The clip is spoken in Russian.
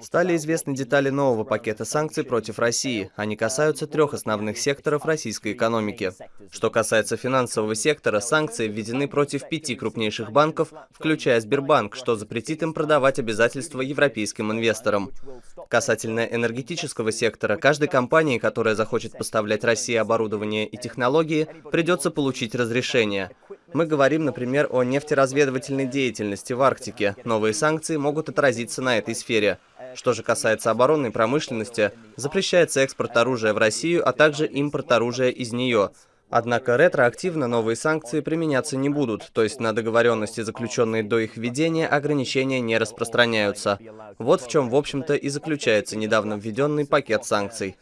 Стали известны детали нового пакета санкций против России. Они касаются трех основных секторов российской экономики. Что касается финансового сектора, санкции введены против пяти крупнейших банков, включая Сбербанк, что запретит им продавать обязательства европейским инвесторам. Касательно энергетического сектора, каждой компании, которая захочет поставлять России оборудование и технологии, придется получить разрешение. Мы говорим, например, о нефтеразведывательной деятельности в Арктике. Новые санкции могут отразиться на этой сфере. Что же касается оборонной промышленности, запрещается экспорт оружия в Россию, а также импорт оружия из нее. Однако ретроактивно новые санкции применяться не будут, то есть на договоренности, заключенные до их введения, ограничения не распространяются. Вот в чем, в общем-то, и заключается недавно введенный пакет санкций.